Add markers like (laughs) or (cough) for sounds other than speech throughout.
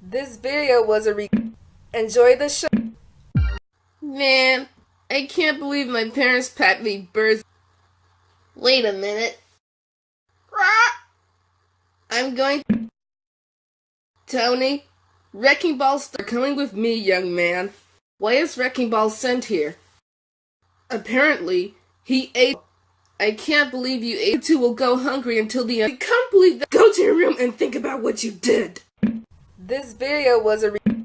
This video was a re- Enjoy the show. Man, I can't believe my parents packed me birds. Wait a minute. I'm going. Tony, Wrecking Ball's are coming with me, young man. Why is Wrecking Ball sent here? Apparently, he ate. I can't believe you ate. Two will go hungry until the end. I can't believe that. Go to your room and think about what you did. This video was a re-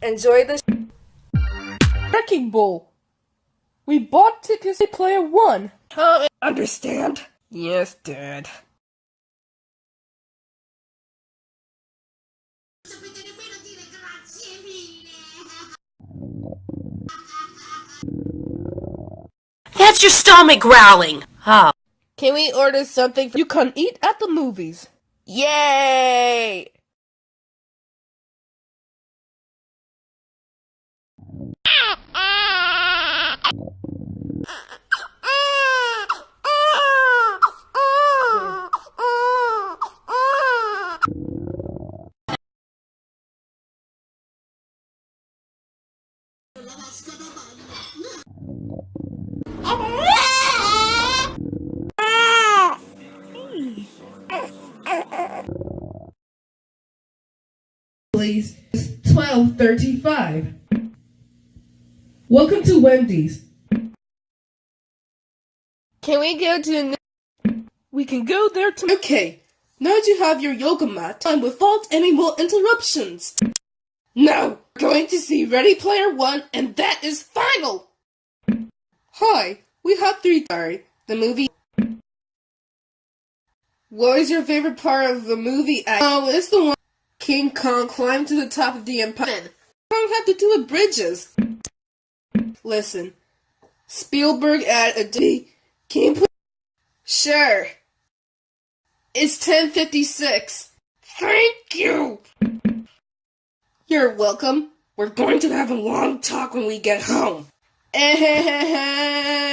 Enjoy the sh- Wrecking Ball. We bought tickets to player one. Huh? Understand? Yes, Dad. sapete nemmeno dire grazie mille. That's your stomach growling. Oh. Can we order something? For- You can eat at the movies. Yay! Please, twelve thirty-five. Welcome to Wendy's. Can we go to? We can go there to. Okay, now that you have your yoga mat, and without any more interruptions. Now, we're going to see Ready Player One, and that is final. Hi, we have three. Sorry, the movie. What is your favorite part of the movie? Oh, it's the one King Kong climbed to the top of the empire. Kong had to do with bridges. Listen, Spielberg at a D. Can you? Sure. It's 1056. Thank you. You're welcome. We're going to have a long talk when we get home. (laughs)